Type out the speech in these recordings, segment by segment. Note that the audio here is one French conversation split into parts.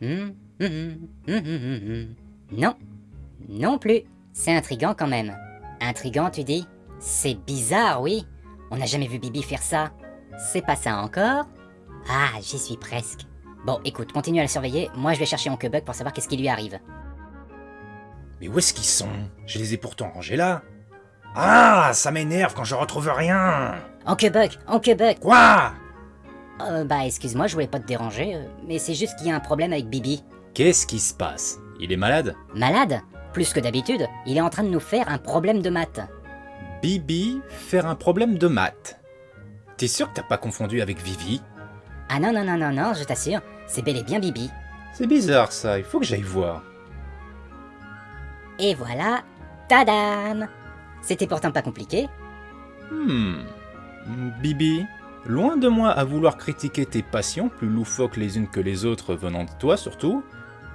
Hum, hum, hum, hum, hum, hum. Non, non plus. C'est intrigant quand même. Intrigant, tu dis C'est bizarre, oui. On n'a jamais vu Bibi faire ça. C'est pas ça encore Ah, j'y suis presque. Bon, écoute, continue à la surveiller. Moi, je vais chercher Oncle Buck pour savoir qu'est-ce qui lui arrive. Mais où est-ce qu'ils sont Je les ai pourtant rangés là. Ah, ça m'énerve quand je retrouve rien. Oncle Buck Quoi Euh, bah, excuse-moi, je voulais pas te déranger, euh, mais c'est juste qu'il y a un problème avec Bibi. Qu'est-ce qui se passe? Il est malade? Malade? Plus que d'habitude, il est en train de nous faire un problème de maths. Bibi faire un problème de maths. T'es sûr que t'as pas confondu avec Vivi? Ah non, non, non, non, non, je t'assure, c'est bel et bien Bibi. C'est bizarre ça, il faut que j'aille voir. Et voilà, tadam C'était pourtant pas compliqué. Hmm. Bibi, loin de moi à vouloir critiquer tes passions, plus loufoques les unes que les autres venant de toi surtout,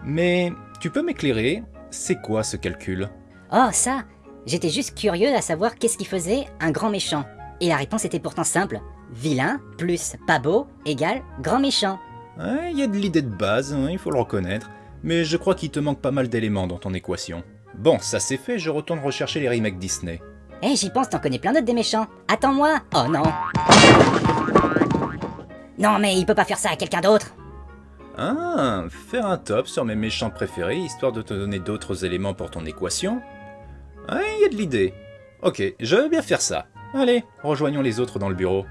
mais tu peux m'éclairer C'est quoi ce calcul? Oh, ça J'étais juste curieux à savoir qu'est-ce qui faisait un grand méchant. Et la réponse était pourtant simple. Vilain plus pas beau égale grand méchant. Ouais, Il y a de l'idée de base, hein, il faut le reconnaître, mais je crois qu'il te manque pas mal d'éléments dans ton équation. Bon, ça c'est fait, je retourne rechercher les remakes Disney. Eh, j'y pense, t'en connais plein d'autres des méchants. Attends-moi Oh non Non, mais il peut pas faire ça à quelqu'un d'autre Ah, faire un top sur mes méchants préférés, histoire de te donner d'autres éléments pour ton équation Ouais, il y a de l'idée. Ok, je veux bien faire ça. Allez, rejoignons les autres dans le bureau.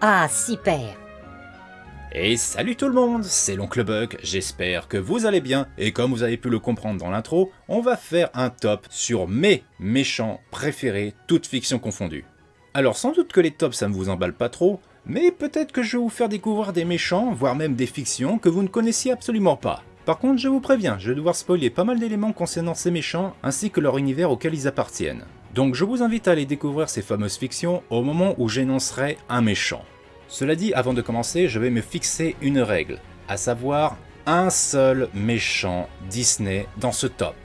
Ah, super Et salut tout le monde, c'est l'oncle Buck, j'espère que vous allez bien, et comme vous avez pu le comprendre dans l'intro, on va faire un top sur mes méchants préférés, toutes fictions confondues. Alors sans doute que les tops ça ne vous emballe pas trop, mais peut-être que je vais vous faire découvrir des méchants, voire même des fictions que vous ne connaissiez absolument pas. Par contre, je vous préviens, je vais devoir spoiler pas mal d'éléments concernant ces méchants, ainsi que leur univers auquel ils appartiennent. Donc je vous invite à aller découvrir ces fameuses fictions au moment où j'énoncerai un méchant. Cela dit, avant de commencer, je vais me fixer une règle, à savoir un seul méchant Disney dans ce top.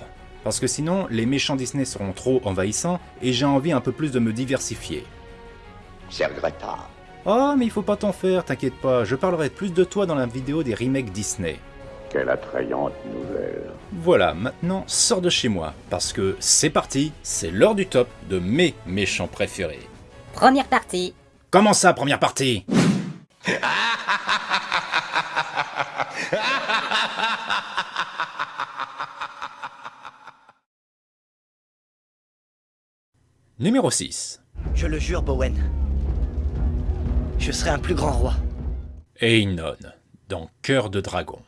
Parce que sinon, les méchants Disney seront trop envahissants et j'ai envie un peu plus de me diversifier. C'est regrettable. Oh, mais il faut pas t'en faire, t'inquiète pas, je parlerai plus de toi dans la vidéo des remakes Disney. Quelle attrayante nouvelle. Voilà, maintenant sors de chez moi, parce que c'est parti, c'est l'heure du top de mes méchants préférés. Première partie Comment ça, première partie? Numéro 6. Je le jure, Bowen. Je serai un plus grand roi. Einon, dans Cœur de Dragon.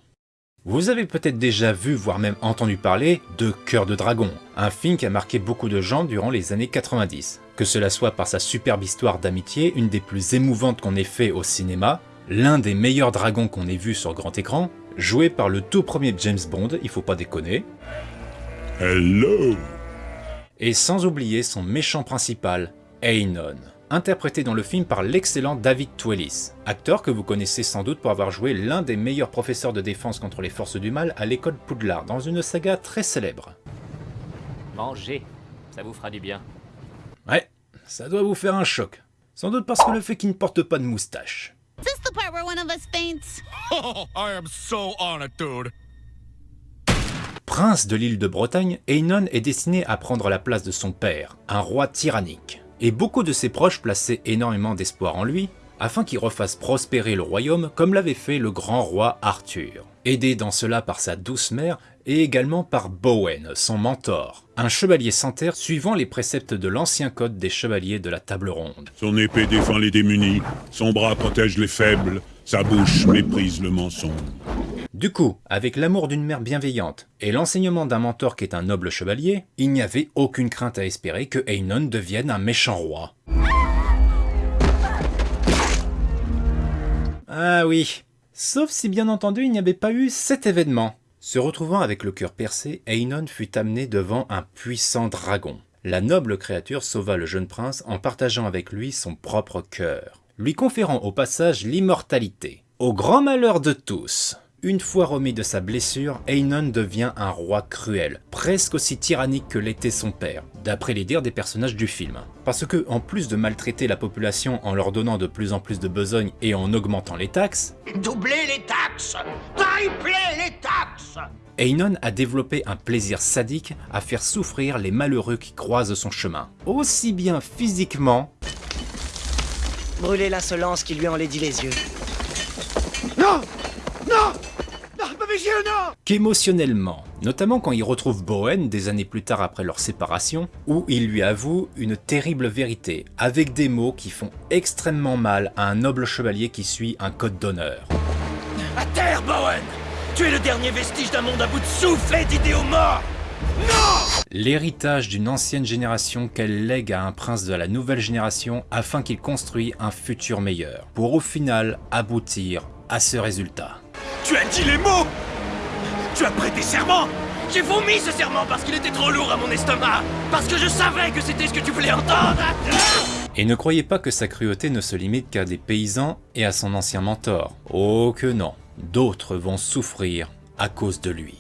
Vous avez peut-être déjà vu, voire même entendu parler de Cœur de Dragon, un film qui a marqué beaucoup de gens durant les années 90. Que cela soit par sa superbe histoire d'amitié, une des plus émouvantes qu'on ait fait au cinéma, l'un des meilleurs dragons qu'on ait vu sur grand écran, joué par le tout premier James Bond, il faut pas déconner, Hello et sans oublier son méchant principal, Einon, interprété dans le film par l'excellent David Twellis, acteur que vous connaissez sans doute pour avoir joué l'un des meilleurs professeurs de défense contre les forces du mal à l'école Poudlard dans une saga très célèbre. Mangez, ça vous fera du bien. Ouais, ça doit vous faire un choc. Sans doute parce que le fait qu'il ne porte pas de moustache. Is this the part where one of us faints? Oh, I am so honored, dude. Prince de l'île de Bretagne, Einon est destiné à prendre la place de son père, un roi tyrannique. Et beaucoup de ses proches plaçaient énormément d'espoir en lui, afin qu'il refasse prospérer le royaume comme l'avait fait le grand roi Arthur. Aidé dans cela par sa douce mère et également par Bowen, son mentor, un chevalier sans terre suivant les préceptes de l'ancien code des chevaliers de la table ronde. Son épée défend les démunis, son bras protège les faibles, sa bouche méprise le mensonge. Du coup, avec l'amour d'une mère bienveillante et l'enseignement d'un mentor qui est un noble chevalier, il n'y avait aucune crainte à espérer que Einon devienne un méchant roi. Ah oui, sauf si bien entendu il n'y avait pas eu cet événement. Se retrouvant avec le cœur percé, Einon fut amené devant un puissant dragon. La noble créature sauva le jeune prince en partageant avec lui son propre cœur, lui conférant au passage l'immortalité. Au grand malheur de tous, Une fois remis de sa blessure, Einon devient un roi cruel, presque aussi tyrannique que l'était son père, d'après les dires des personnages du film. Parce que, en plus de maltraiter la population en leur donnant de plus en plus de besogne et en augmentant les taxes, Doublez les taxes Triplez les taxes Einon a développé un plaisir sadique à faire souffrir les malheureux qui croisent son chemin, aussi bien physiquement Brûlez l'insolence qui lui enlaidit les yeux. Non Qu'émotionnellement, notamment quand il retrouve Bowen des années plus tard après leur séparation, où il lui avoue une terrible vérité, avec des mots qui font extrêmement mal à un noble chevalier qui suit un code d'honneur. À terre, Bowen. Tu es le dernier vestige d'un monde à bout de souffle et d'idéaux morts. L'héritage d'une ancienne génération qu'elle lègue à un prince de la nouvelle génération afin qu'il construise un futur meilleur, pour au final aboutir à ce résultat. Tu as dit les mots Tu as prêté serment J'ai vomi ce serment parce qu'il était trop lourd à mon estomac Parce que je savais que c'était ce que tu voulais entendre Et ne croyez pas que sa cruauté ne se limite qu'à des paysans et à son ancien mentor. Oh que non, d'autres vont souffrir à cause de lui.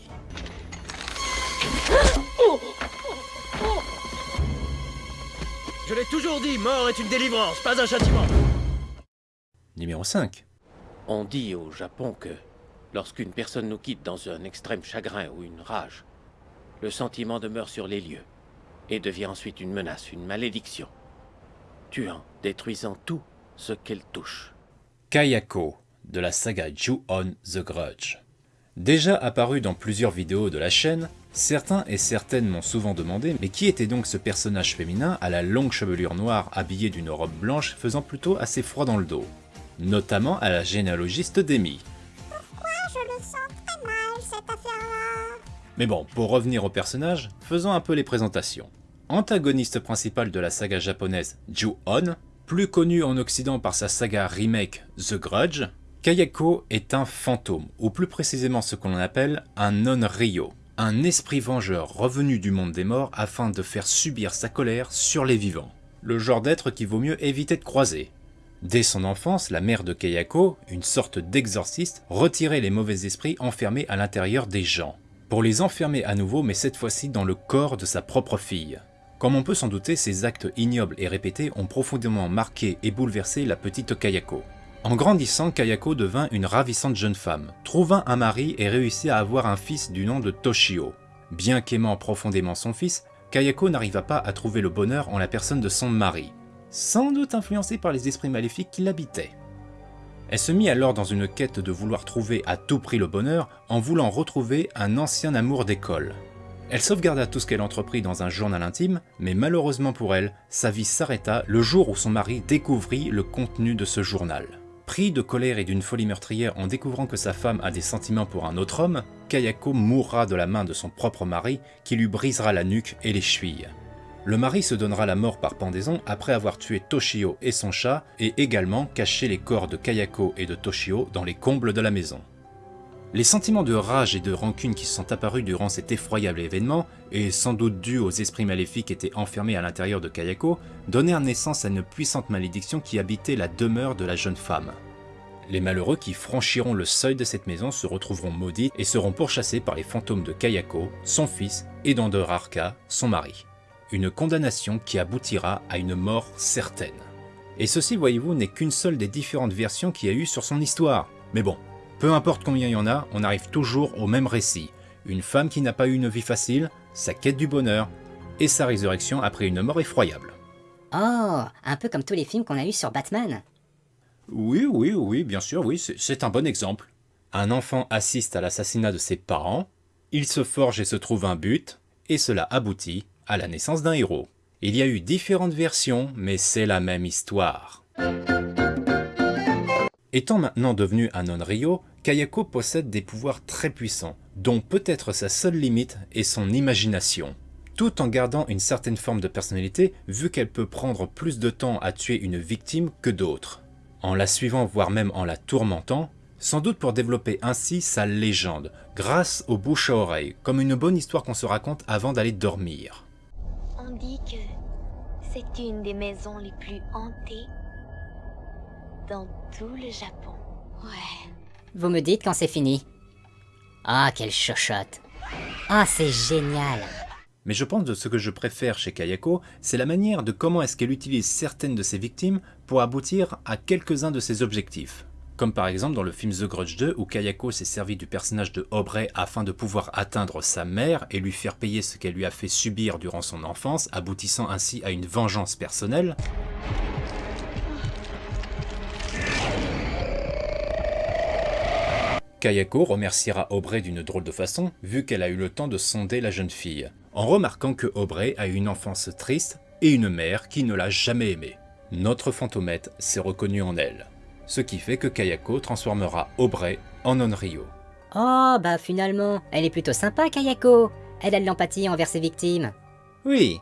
Je l'ai toujours dit, mort est une délivrance, pas un châtiment Numéro 5. On dit au Japon que lorsqu'une personne nous quitte dans un extrême chagrin ou une rage, le sentiment demeure sur les lieux et devient ensuite une menace, une malédiction, tuant, détruisant tout ce qu'elle touche. Kayako, de la saga Ju-On The Grudge. Déjà apparu dans plusieurs vidéos de la chaîne, certains et certaines m'ont souvent demandé mais qui était donc ce personnage féminin à la longue chevelure noire habillé d'une robe blanche faisant plutôt assez froid dans le dos Notamment à la généalogiste Demi. Mais bon, pour revenir au personnage, faisons un peu les présentations. Antagoniste principal de la saga japonaise Ju-On, plus connu en occident par sa saga remake The Grudge, Kayako est un fantôme, ou plus précisément ce qu'on appelle un non-ryo, un esprit vengeur revenu du monde des morts afin de faire subir sa colère sur les vivants. Le genre d'être qu'il vaut mieux éviter de croiser. Dès son enfance, la mère de Kayako, une sorte d'exorciste, retirait les mauvais esprits enfermés à l'intérieur des gens, pour les enfermer à nouveau mais cette fois-ci dans le corps de sa propre fille. Comme on peut s'en douter, ces actes ignobles et répétés ont profondément marqué et bouleversé la petite Kayako. En grandissant, Kayako devint une ravissante jeune femme, trouva un mari et réussit à avoir un fils du nom de Toshio. Bien qu'aimant profondément son fils, Kayako n'arriva pas à trouver le bonheur en la personne de son mari, sans doute influencé par les esprits maléfiques qui l'habitaient. Elle se mit alors dans une quête de vouloir trouver à tout prix le bonheur en voulant retrouver un ancien amour d'école. Elle sauvegarda tout ce qu'elle entreprit dans un journal intime, mais malheureusement pour elle, sa vie s'arrêta le jour où son mari découvrit le contenu de ce journal. Pris de colère et d'une folie meurtrière en découvrant que sa femme a des sentiments pour un autre homme, Kayako mourra de la main de son propre mari qui lui brisera la nuque et les chevilles. Le mari se donnera la mort par pendaison après avoir tué Toshio et son chat et également caché les corps de Kayako et de Toshio dans les combles de la maison. Les sentiments de rage et de rancune qui sont apparus durant cet effroyable événement, et sans doute dus aux esprits maléfiques qui étaient enfermés à l'intérieur de Kayako, donnèrent naissance à une puissante malédiction qui habitait la demeure de la jeune femme. Les malheureux qui franchiront le seuil de cette maison se retrouveront maudits et seront pourchassés par les fantômes de Kayako, son fils, et d'Andorarka, son mari. Une condamnation qui aboutira à une mort certaine. Et ceci, voyez-vous, n'est qu'une seule des différentes versions qu'il y a eu sur son histoire. Mais bon, peu importe combien il y en a, on arrive toujours au même récit. Une femme qui n'a pas eu une vie facile, sa quête du bonheur, et sa résurrection après une mort effroyable. Oh, un peu comme tous les films qu'on a eu sur Batman. Oui, oui, oui, bien sûr, oui, c'est- c'est un bon exemple. Un enfant assiste à l'assassinat de ses parents, il se forge et se trouve un but, et cela aboutit à la naissance d'un héros. Il y a eu différentes versions, mais c'est la même histoire. Étant maintenant devenu un non-Rio, Kayako possède des pouvoirs très puissants, dont peut-être sa seule limite est son imagination. Tout en gardant une certaine forme de personnalité, vu qu'elle peut prendre plus de temps à tuer une victime que d'autres. En la suivant, voire même en la tourmentant, sans doute pour développer ainsi sa légende, grâce aux bouche à oreille, comme une bonne histoire qu'on se raconte avant d'aller dormir. On dit que c'est une des maisons les plus hantées dans tout le Japon. Ouais. Vous me dites quand c'est fini. Ah, quelle chochotte. Ah, c'est génial. Mais je pense que ce que je préfère chez Kayako, c'est la manière de comment est-ce qu'elle utilise certaines de ses victimes pour aboutir à quelques-uns de ses objectifs. Comme par exemple dans le film The Grudge 2 où Kayako s'est servi du personnage de Aubrey afin de pouvoir atteindre sa mère et lui faire payer ce qu'elle lui a fait subir durant son enfance, aboutissant ainsi à une vengeance personnelle. Kayako remerciera Aubrey d'une drôle de façon, vu qu'elle a eu le temps de sonder la jeune fille, en remarquant que Aubrey a une enfance triste et une mère qui ne l'a jamais aimée. Notre fantomette s'est reconnu en elle, ce qui fait que Kayako transformera Aubrey en Onryo. Oh, bah finalement, elle est plutôt sympa, Kayako. Elle a de l'empathie envers ses victimes. Oui,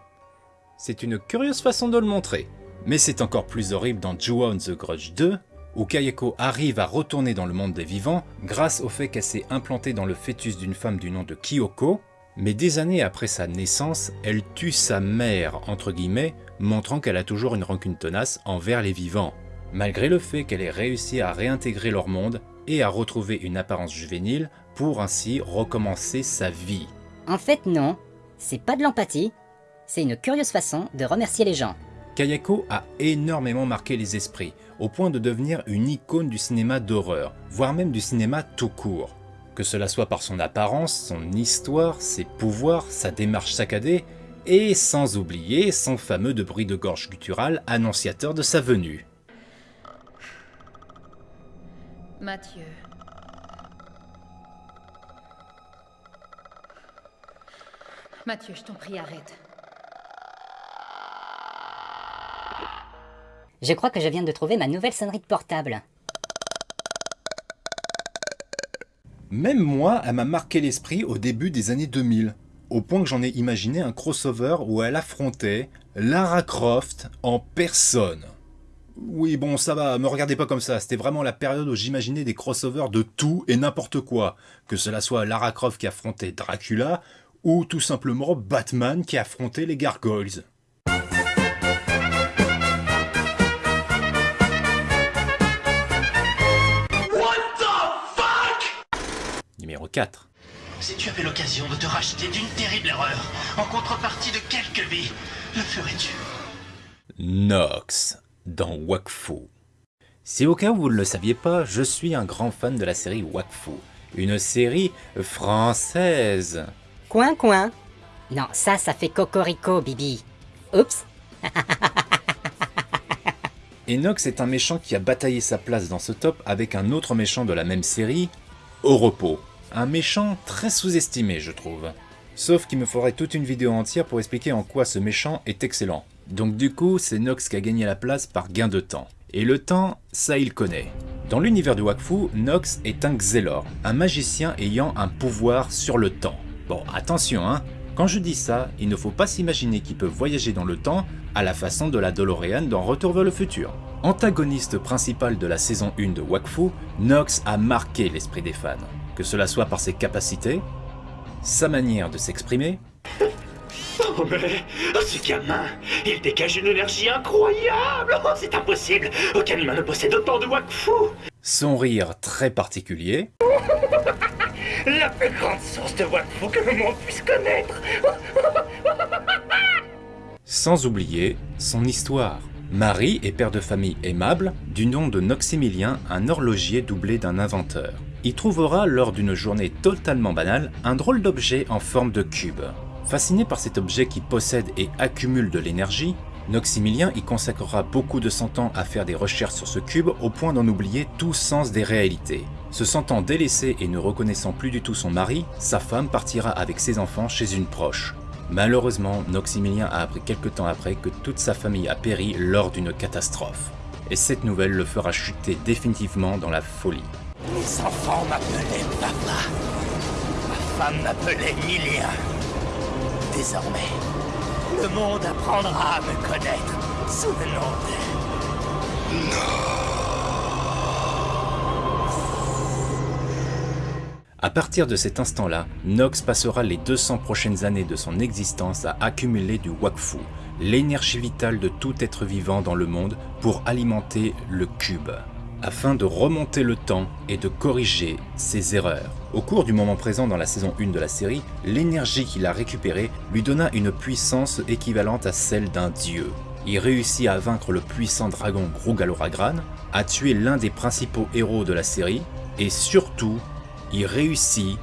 c'est une curieuse façon de le montrer. Mais c'est encore plus horrible dans Ju-On the Grudge 2, où Kayako arrive à retourner dans le monde des vivants grâce au fait qu'elle s'est implantée dans le fœtus d'une femme du nom de Kyoko, mais des années après sa naissance, elle tue sa mère, entre guillemets, montrant qu'elle a toujours une rancune tenace envers les vivants, malgré le fait qu'elle ait réussi à réintégrer leur monde et à retrouver une apparence juvénile pour ainsi recommencer sa vie. En fait, non. C'est pas de l'empathie. C'est une curieuse façon de remercier les gens. Kayako a énormément marqué les esprits, au point de devenir une icône du cinéma d'horreur, voire même du cinéma tout court. Que cela soit par son apparence, son histoire, ses pouvoirs, sa démarche saccadée, et sans oublier son fameux de bruit de gorge guttural annonciateur de sa venue. Mathieu. Mathieu, je t'en prie, arrête. Je crois que je viens de trouver ma nouvelle sonnerie de portable. Même moi, elle m'a marqué l'esprit au début des années 2000, au point que j'en ai imaginé un crossover où elle affrontait Lara Croft en personne. Oui, bon, ça va, me regardez pas comme ça, c'était vraiment la période où j'imaginais des crossovers de tout et n'importe quoi, que cela soit Lara Croft qui affrontait Dracula, ou tout simplement Batman qui affrontait les Gargoyles. What the fuck? Numéro 4. Si tu avais l'occasion de te racheter d'une terrible erreur, en contrepartie de quelques vies, le ferais-tu? Nox, dans Wakfu. Si au cas où vous ne le saviez pas, je suis un grand fan de la série Wakfu, une série française. Coin, coin. Non, ça, ça fait cocorico, Bibi. Oups. Enox est un méchant qui a bataillé sa place dans ce top avec un autre méchant de la même série, Au repos. Un méchant très sous-estimé, je trouve. Sauf qu'il me faudrait toute une vidéo entière pour expliquer en quoi ce méchant est excellent. Donc du coup, c'est Nox qui a gagné la place par gain de temps. Et le temps, ça il connaît. Dans l'univers de Wakfu, Nox est un Xelor, un magicien ayant un pouvoir sur le temps. Bon, attention hein, quand je dis ça, il ne faut pas s'imaginer qu'il peut voyager dans le temps à la façon de la DeLorean dans Retour vers le futur. Antagoniste principal de la saison 1 de Wakfu, Nox a marqué l'esprit des fans, que cela soit par ses capacités, sa manière de s'exprimer, Oh mais, oh, ce gamin, il dégage une énergie incroyable Oh, c'est impossible Aucun humain ne possède autant de Wakfu son rire très particulier, La plus grande source de Wakfu que le monde puisse connaître sans oublier son histoire. Marie est père de famille aimable, du nom de Noximilien, un horloger doublé d'un inventeur. Il trouvera, lors d'une journée totalement banale, un drôle d'objet en forme de cube. Fasciné par cet objet qui possède et accumule de l'énergie, Noximilien y consacrera beaucoup de son temps à faire des recherches sur ce cube au point d'en oublier tout sens des réalités. Se sentant délaissé et ne reconnaissant plus du tout son mari, sa femme partira avec ses enfants chez une proche. Malheureusement, Noximilien a appris quelque temps après que toute sa famille a péri lors d'une catastrophe. Et cette nouvelle le fera chuter définitivement dans la folie. Mes enfants m'appelaient papa. Ma femme m'appelait Milien. Désormais, le monde apprendra à me connaître sous le nom de... À partir de cet instant-là, Nox passera les 200 prochaines années de son existence à accumuler du Wakfu, l'énergie vitale de tout être vivant dans le monde pour alimenter le cube. Afin de remonter le temps et de corriger ses erreurs. Au cours du moment présent dans la saison 1 de la série, l'énergie qu'il a récupérée lui donna une puissance équivalente à celle d'un dieu. Il réussit à vaincre le puissant dragon Grugaloragran, à tuer l'un des principaux héros de la série, et surtout, il réussit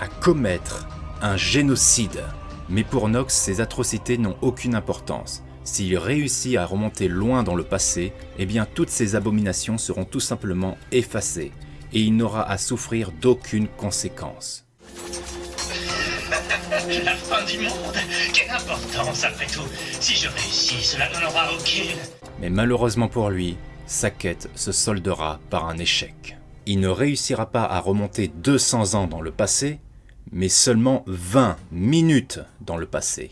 à commettre un génocide. Mais pour Nox, ces atrocités n'ont aucune importance. S'il réussit à remonter loin dans le passé, eh bien toutes ces abominations seront tout simplement effacées, et il n'aura à souffrir d'aucune conséquence. La fin du monde Quelle importance après tout Si je réussis, cela n'en aura aucune. Mais malheureusement pour lui, sa quête se soldera par un échec. Il ne réussira pas à remonter 200 ans dans le passé, mais seulement 20 minutes dans le passé.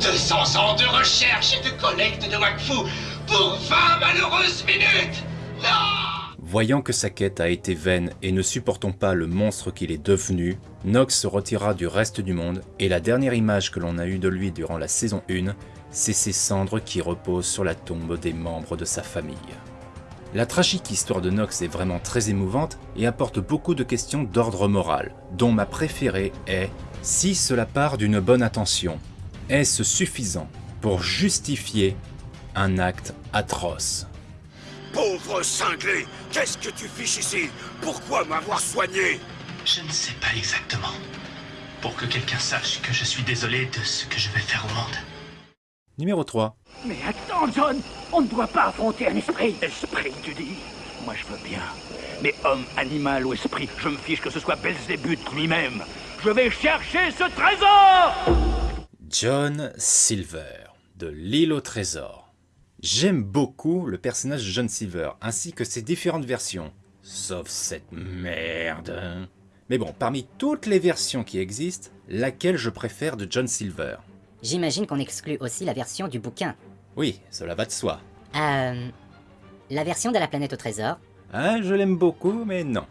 200 ans de recherche et de collecte de Wakfu pour 20 malheureuses minutes. Voyant que sa quête a été vaine et ne supportant pas le monstre qu'il est devenu, Nox se retira du reste du monde et la dernière image que l'on a eue de lui durant la saison 1, c'est ses cendres qui reposent sur la tombe des membres de sa famille. La tragique histoire de Nox est vraiment très émouvante et apporte beaucoup de questions d'ordre moral, dont ma préférée est si cela part d'une bonne intention, est-ce suffisant pour justifier un acte atroce? Pauvre cinglé, qu'est-ce que tu fiches ici? Pourquoi m'avoir soigné? Je ne sais pas exactement. Pour que quelqu'un sache que je suis désolé de ce que je vais faire au monde. Numéro 3. Mais attends, John On ne doit pas affronter un esprit Esprit, tu dis? Moi, je veux bien. Mais homme, animal ou esprit, je me fiche que ce soit Belzébuth lui-même. Je vais chercher ce trésor John Silver, de l'île au trésor. J'aime beaucoup le personnage de John Silver, ainsi que ses différentes versions. Sauf cette merde. Mais bon, parmi toutes les versions qui existent, laquelle je préfère de John Silver? J'imagine qu'on exclut aussi la version du bouquin. Oui, cela va de soi. Euh... La version de la planète au trésor. Ah, je l'aime beaucoup, mais non.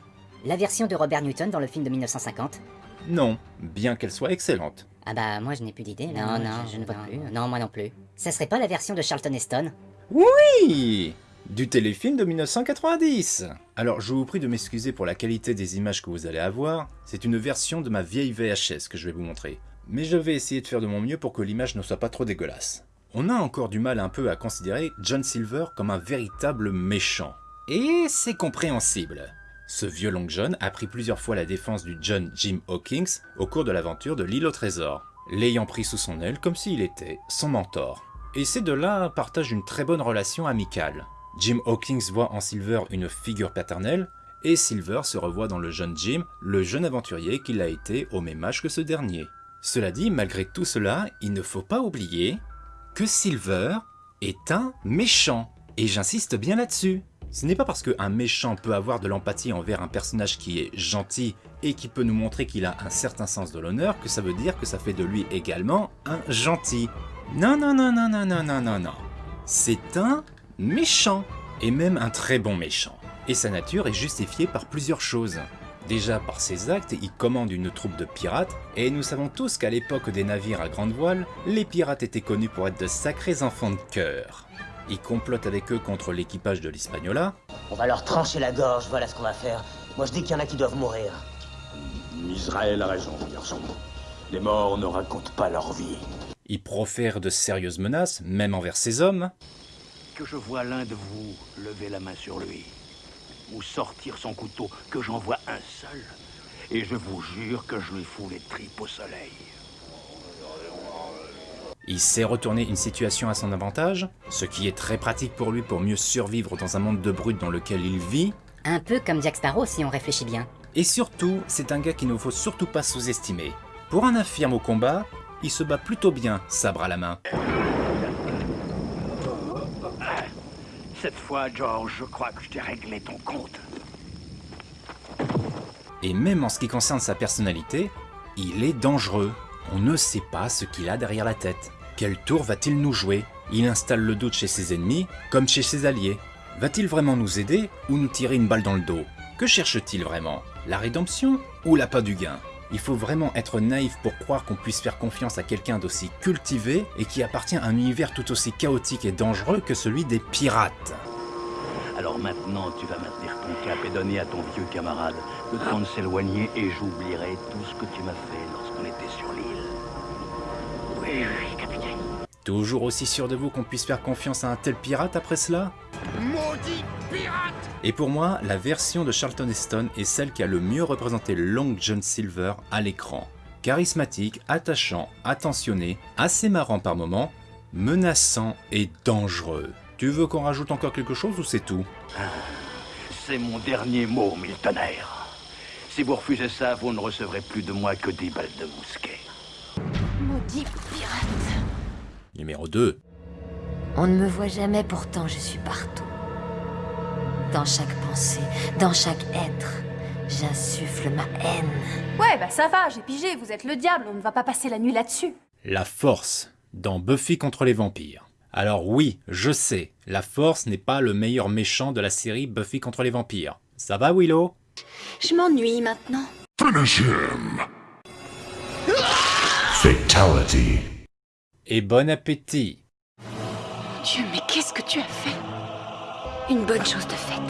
La version de Robert Newton dans le film de 1950. Non, bien qu'elle soit excellente. Ah bah moi je n'ai plus d'idée là. Non, non, je, ne vois plus. Non, moi non plus. Ça serait pas la version de Charlton Heston? Oui Du téléfilm de 1990 Alors je vous prie de m'excuser pour la qualité des images que vous allez avoir, c'est une version de ma vieille VHS que je vais vous montrer. Mais je vais essayer de faire de mon mieux pour que l'image ne soit pas trop dégueulasse. On a encore du mal un peu à considérer John Silver comme un véritable méchant. Et c'est compréhensible. Ce violent John a pris plusieurs fois la défense du John Jim Hawkins au cours de l'aventure de l'île au trésor, l'ayant pris sous son aile comme s'il était son mentor. Et ces deux-là partagent une très bonne relation amicale. Jim Hawkins voit en Silver une figure paternelle, et Silver se revoit dans le jeune Jim, le jeune aventurier qu'il a été au même âge que ce dernier. Cela dit, malgré tout cela, il ne faut pas oublier que Silver est un méchant, et j'insiste bien là-dessus. Ce n'est pas parce qu'un méchant peut avoir de l'empathie envers un personnage qui est gentil et qui peut nous montrer qu'il a un certain sens de l'honneur que ça veut dire que ça fait de lui également un gentil. Non, non, non, non, non, non, non, non, non. C'est un méchant, et même un très bon méchant. Et sa nature est justifiée par plusieurs choses. Déjà par ses actes, il commande une troupe de pirates, et nous savons tous qu'à l'époque des navires à grande voile, les pirates étaient connus pour être de sacrés enfants de cœur. Il complote avec eux contre l'équipage de l'Hispaniola. On va leur trancher la gorge, voilà ce qu'on va faire. Moi je dis qu'il y en a qui doivent mourir. Israël a raison, garçon. Les morts ne racontent pas leur vie. Il profère de sérieuses menaces, même envers ses hommes. Que je vois l'un de vous lever la main sur lui, ou sortir son couteau, que j'en vois un seul, et je vous jure que je lui fous les tripes au soleil. Il sait retourner une situation à son avantage, ce qui est très pratique pour lui pour mieux survivre dans un monde de brutes dans lequel il vit. Un peu comme Jack Sparrow si on réfléchit bien. Et surtout, c'est un gars qu'il ne faut surtout pas sous-estimer. Pour un infirme au combat, il se bat plutôt bien, sabre à la main. Cette fois, George, je crois que je t'ai réglé ton compte. Et même en ce qui concerne sa personnalité, il est dangereux. On ne sait pas ce qu'il a derrière la tête. Quel tour va-t-il nous jouer? Il installe le doute chez ses ennemis, comme chez ses alliés. Va-t-il vraiment nous aider ou nous tirer une balle dans le dos? Que cherche-t-il vraiment? La rédemption ou l'appât du gain? Il faut vraiment être naïf pour croire qu'on puisse faire confiance à quelqu'un d'aussi cultivé et qui appartient à un univers tout aussi chaotique et dangereux que celui des pirates. Alors maintenant, tu vas maintenir ton cap et donner à ton vieux camarade le temps de s'éloigner et j'oublierai tout ce que tu m'as fait lorsqu'on était sur l'île. Oui, oui. Toujours aussi sûr de vous qu'on puisse faire confiance à un tel pirate après cela Maudit pirate Et pour moi, la version de Charlton Heston est celle qui a le mieux représenté Long John Silver à l'écran. Charismatique, attachant, attentionné, assez marrant par moments, menaçant et dangereux. Tu veux qu'on rajoute encore quelque chose ou c'est tout C'est mon dernier mot, Miltonaire. Si vous refusez ça, vous ne recevrez plus de moi que des balles de mousquet. Maudit pirate. Numéro 2. On ne me voit jamais, pourtant je suis partout. Dans chaque pensée, dans chaque être, j'insuffle ma haine. Ouais, bah ça va, j'ai pigé, vous êtes le diable, on ne va pas passer la nuit là-dessus. La force dans Buffy contre les vampires. Alors oui, je sais, la force n'est pas le meilleur méchant de la série Buffy contre les vampires. Ça va Willow? Je m'ennuie maintenant. Finish him. Fatality. Et bon appétit Dieu, mais qu'est-ce que tu as fait? Une bonne chose de faite.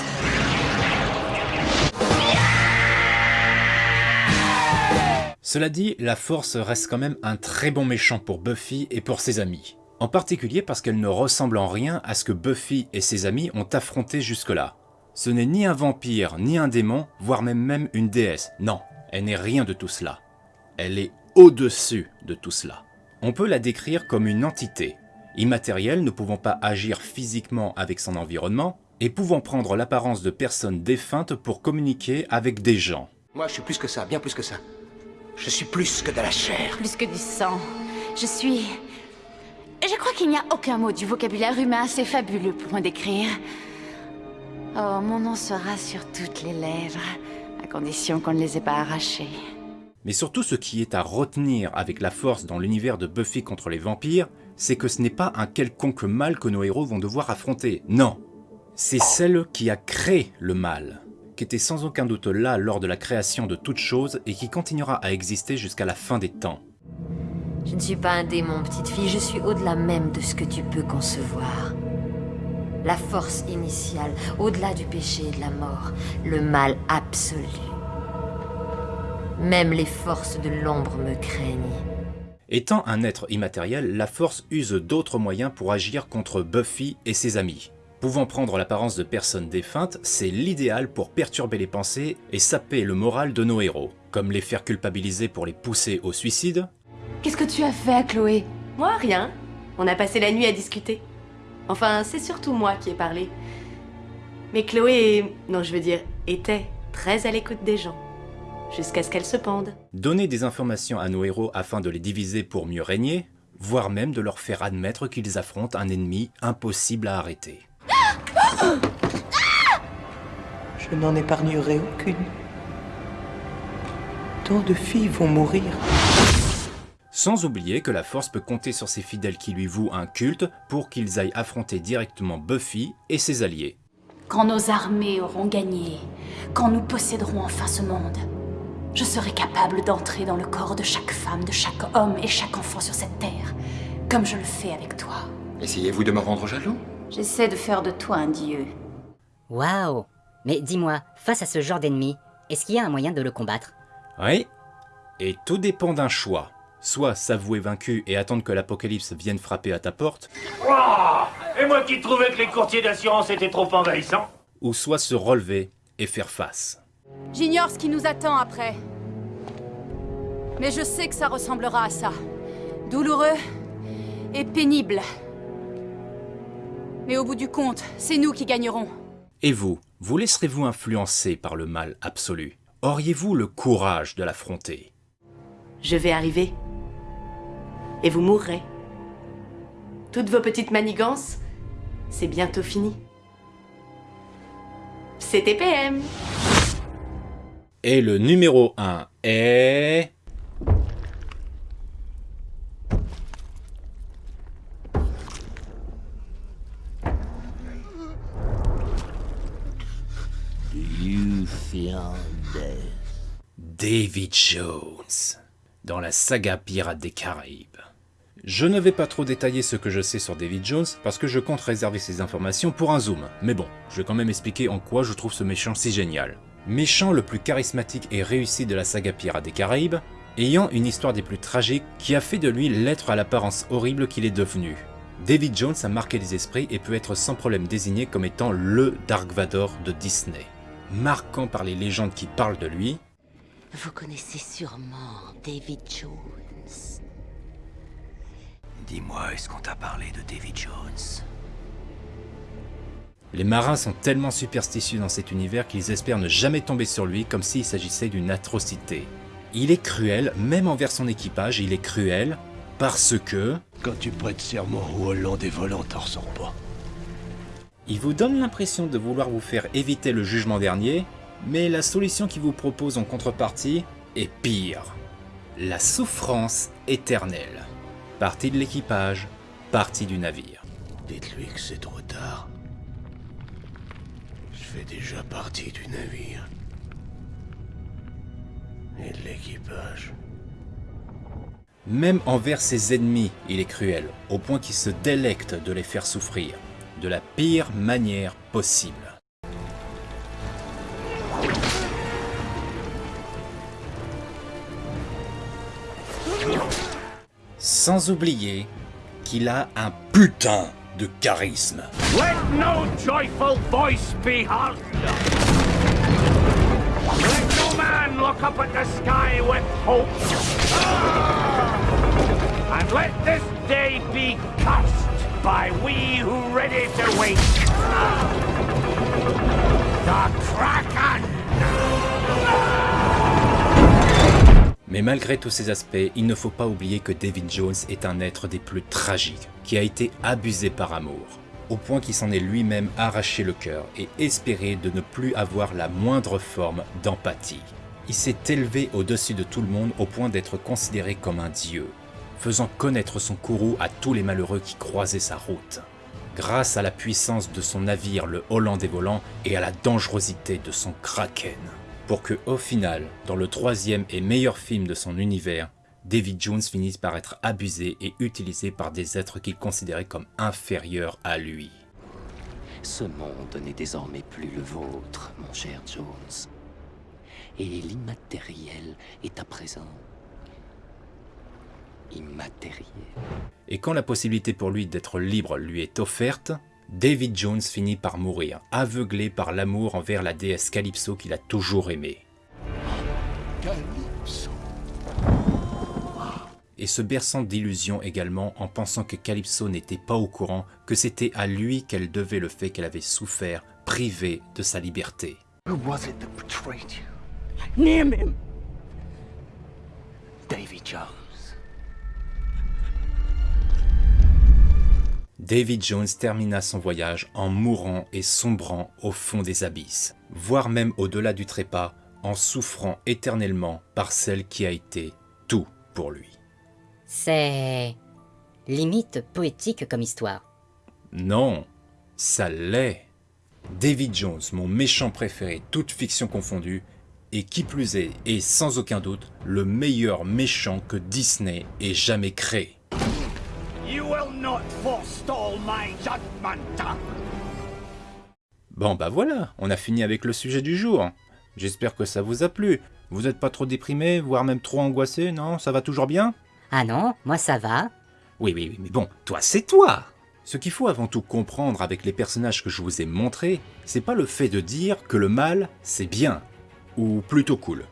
Cela dit, la Force reste quand même un très bon méchant pour Buffy et pour ses amis. En particulier parce qu'elle ne ressemble en rien à ce que Buffy et ses amis ont affronté jusque-là. Ce n'est ni un vampire, ni un démon, voire même même une déesse. Non, elle n'est rien de tout cela. Elle est au-dessus de tout cela. On peut la décrire comme une entité, immatérielle ne pouvant pas agir physiquement avec son environnement, et pouvant prendre l'apparence de personnes défuntes pour communiquer avec des gens. Moi, je suis plus que ça, bien plus que ça. Je suis plus que de la chair. Plus que du sang. Je suis... Je crois qu'il n'y a aucun mot du vocabulaire humain assez fabuleux pour me décrire. Oh, mon nom sera sur toutes les lèvres, à condition qu'on ne les ait pas arrachées. Mais surtout ce qui est à retenir avec la force dans l'univers de Buffy contre les vampires, c'est que ce n'est pas un quelconque mal que nos héros vont devoir affronter, non. C'est celle qui a créé le mal, qui était sans aucun doute là lors de la création de toute chose et qui continuera à exister jusqu'à la fin des temps. Je ne suis pas un démon, petite fille, je suis au-delà même de ce que tu peux concevoir. La force initiale, au-delà du péché et de la mort, le mal absolu. Même les forces de l'ombre me craignent. Étant un être immatériel, la Force use d'autres moyens pour agir contre Buffy et ses amis. Pouvant prendre l'apparence de personnes défuntes, c'est l'idéal pour perturber les pensées et saper le moral de nos héros, comme les faire culpabiliser pour les pousser au suicide. Qu'est-ce que tu as fait à Chloé? Moi, rien. On a passé la nuit à discuter. Enfin, c'est surtout moi qui ai parlé. Mais Chloé, non, je veux dire, était très à l'écoute des gens. Jusqu'à ce qu'elle se pende. Donner des informations à nos héros afin de les diviser pour mieux régner, voire même de leur faire admettre qu'ils affrontent un ennemi impossible à arrêter. Je n'en épargnerai aucune. Tant de filles vont mourir. Sans oublier que la Force peut compter sur ses fidèles qui lui vouent un culte pour qu'ils aillent affronter directement Buffy et ses alliés. Quand nos armées auront gagné, quand nous posséderons enfin ce monde, je serai capable d'entrer dans le corps de chaque femme, de chaque homme et chaque enfant sur cette terre, comme je le fais avec toi. Essayez-vous de me rendre jaloux? J'essaie de faire de toi un dieu. Waouh Mais dis-moi, face à ce genre d'ennemi, est-ce qu'il y a un moyen de le combattre? Oui. Et tout dépend d'un choix. Soit s'avouer vaincu et attendre que l'apocalypse vienne frapper à ta porte, Oh Et moi qui trouvais que les courtiers d'assurance étaient trop envahissants? ou soit se relever et faire face. J'ignore ce qui nous attend après. Mais je sais que ça ressemblera à ça. Douloureux et pénible. Mais au bout du compte, c'est nous qui gagnerons. Et vous, vous laisserez-vous influencer par le mal absolu? Auriez-vous le courage de l'affronter? Je vais arriver. Et vous mourrez. Toutes vos petites manigances, c'est bientôt fini. C'était PM. Et le numéro 1 est... David Jones, dans la saga Pirates des Caraïbes. Je ne vais pas trop détailler ce que je sais sur David Jones parce que je compte réserver ces informations pour un zoom, mais bon, je vais quand même expliquer en quoi je trouve ce méchant si génial. Méchant le plus charismatique et réussi de la saga Pirates des Caraïbes, ayant une histoire des plus tragiques qui a fait de lui l'être à l'apparence horrible qu'il est devenu. David Jones a marqué les esprits et peut être sans problème désigné comme étant LE Dark Vador de Disney. Marquant par les légendes qui parlent de lui, Vous connaissez sûrement David Jones. Dis-moi, est-ce qu'on t'a parlé de David Jones? Les marins sont tellement superstitieux dans cet univers qu'ils espèrent ne jamais tomber sur lui comme s'il s'agissait d'une atrocité. Il est cruel, même envers son équipage, il est cruel parce que... Quand tu prêtes serment au Hollandais volant, t'en ressors pas. Il vous donne l'impression de vouloir vous faire éviter le jugement dernier, mais la solution qu'il vous propose en contrepartie est pire. La souffrance éternelle. Partie de l'équipage, partie du navire. Dites-lui que c'est trop tard. Déjà partie du navire. Et de l'équipage. Même envers ses ennemis, il est cruel, au point qu'il se délecte de les faire souffrir, de la pire manière possible. Sans oublier qu'il a un putain de charisme. Let no joyful voice be heard. Let no man look up at the sky with hope. Ah! And let this day be cursed by we who ready to wait. Ah! The Kraken! Mais malgré tous ces aspects, il ne faut pas oublier que David Jones est un être des plus tragiques, qui a été abusé par amour, au point qu'il s'en est lui-même arraché le cœur et espéré de ne plus avoir la moindre forme d'empathie. Il s'est élevé au-dessus de tout le monde au point d'être considéré comme un dieu, faisant connaître son courroux à tous les malheureux qui croisaient sa route. Grâce à la puissance de son navire le Hollandais volant et à la dangerosité de son Kraken pour que, au final, dans le troisième et meilleur film de son univers, David Jones finisse par être abusé et utilisé par des êtres qu'il considérait comme inférieurs à lui. Ce monde n'est désormais plus le vôtre, mon cher Jones. Et l'immatériel est à présent immatériel. Et quand la possibilité pour lui d'être libre lui est offerte, David Jones finit par mourir, aveuglé par l'amour envers la déesse Calypso qu'il a toujours aimée. Calypso. Et se berçant d'illusions également en pensant que Calypso n'était pas au courant que c'était à lui qu'elle devait le fait qu'elle avait souffert, privée de sa liberté. Who was it that betrayed you? Name him! Davy Jones. David Jones termina son voyage en mourant et sombrant au fond des abysses, voire même au-delà du trépas, en souffrant éternellement par celle qui a été tout pour lui. C'est... limite poétique comme histoire. Non, ça l'est. David Jones, mon méchant préféré, toute fiction confondue, et qui plus est, et sans aucun doute, le meilleur méchant que Disney ait jamais créé. Bon bah voilà, on a fini avec le sujet du jour. J'espère que ça vous a plu. Vous n'êtes pas trop déprimé, voire même trop angoissé, non? Ça va toujours bien? Ah non, moi ça va. Oui, oui, oui, mais bon, toi c'est toi Ce qu'il faut avant tout comprendre avec les personnages que je vous ai montrés, c'est pas le fait de dire que le mal, c'est bien, ou plutôt cool.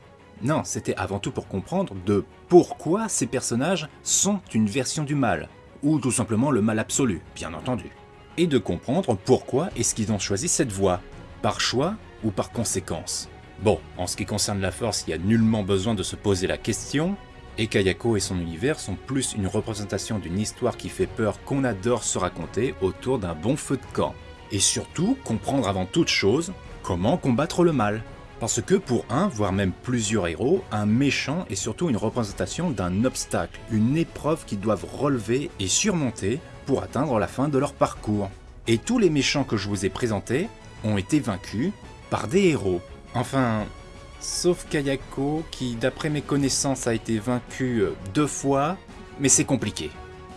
Non, c'était avant tout pour comprendre de pourquoi ces personnages sont une version du mal, ou tout simplement le mal absolu, bien entendu. Et de comprendre pourquoi est-ce qu'ils ont choisi cette voie, par choix ou par conséquence. Bon, en ce qui concerne la force, il n'y a nullement besoin de se poser la question, et Kayako et son univers sont plus une représentation d'une histoire qui fait peur qu'on adore se raconter autour d'un bon feu de camp. Et surtout, comprendre avant toute chose comment combattre le mal. Parce que pour un, voire même plusieurs héros, un méchant est surtout une représentation d'un obstacle, une épreuve qu'ils doivent relever et surmonter pour atteindre la fin de leur parcours. Et tous les méchants que je vous ai présentés ont été vaincus par des héros. Enfin, sauf Kayako qui, d'après mes connaissances, a été vaincu deux fois, mais c'est compliqué.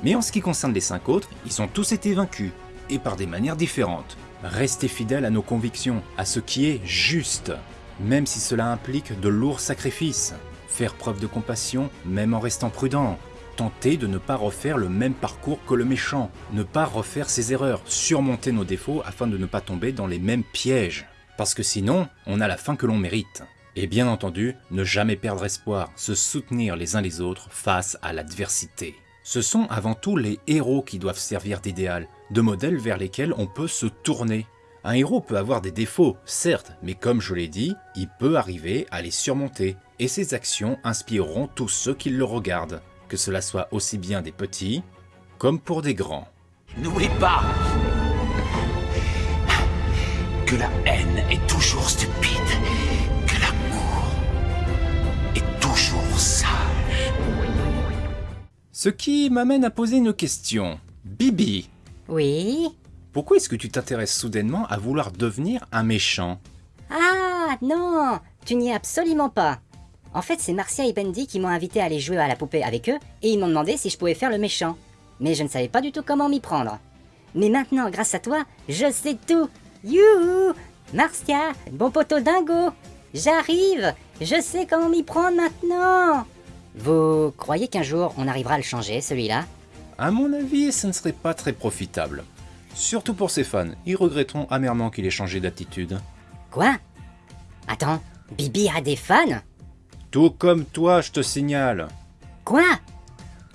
Mais en ce qui concerne les cinq autres, ils ont tous été vaincus, et par des manières différentes. Restez fidèles à nos convictions, à ce qui est juste, même si cela implique de lourds sacrifices. Faire preuve de compassion, même en restant prudent. Tenter de ne pas refaire le même parcours que le méchant, ne pas refaire ses erreurs, surmonter nos défauts afin de ne pas tomber dans les mêmes pièges. Parce que sinon, on a la fin que l'on mérite. Et bien entendu, ne jamais perdre espoir, se soutenir les uns les autres face à l'adversité. Ce sont avant tout les héros qui doivent servir d'idéal, de modèles vers lesquels on peut se tourner. Un héros peut avoir des défauts, certes, mais comme je l'ai dit, il peut arriver à les surmonter, et ses actions inspireront tous ceux qui le regardent, que cela soit aussi bien des petits comme pour des grands. N'oublie pas que la haine est toujours stupide, que l'amour est toujours sage. Ce qui m'amène à poser une question. Bibi Oui Pourquoi est-ce que tu t'intéresses soudainement à vouloir devenir un méchant? Ah non Tu n'y es absolument pas. En fait, c'est Marcia et Bendy qui m'ont invité à aller jouer à la poupée avec eux et ils m'ont demandé si je pouvais faire le méchant. Mais je ne savais pas du tout comment m'y prendre. Mais maintenant, grâce à toi, je sais tout. Youhou! Marcia, bon poteau dingo. J'arrive. Je sais comment m'y prendre maintenant. Vous croyez qu'un jour on arrivera à le changer, celui-là? À mon avis, ce ne serait pas très profitable. Surtout pour ses fans, ils regretteront amèrement qu'il ait changé d'attitude. Quoi? Attends, Bibi a des fans? Tout comme toi, je te signale. Quoi?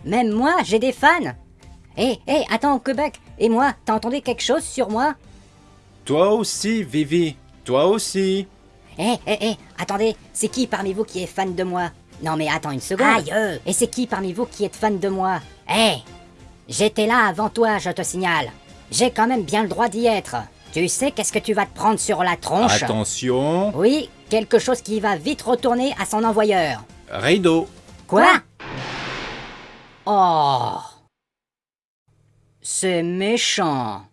Même moi, j'ai des fans. Hé, hé, attends, Quebec Et moi, t'as entendu quelque chose sur moi? Toi aussi, Vivi Toi aussi. Hé, hé, hé, attendez, c'est qui parmi vous qui est fan de moi? Non mais attends une seconde. Aïe Et c'est qui parmi vous qui est fan de moi? Hé J'étais là avant toi, je te signale. J'ai quand même bien le droit d'y être. Tu sais qu'est-ce que tu vas te prendre sur la tronche? Attention. Oui, quelque chose qui va vite retourner à son envoyeur. Rideau. Quoi? Oh. C'est méchant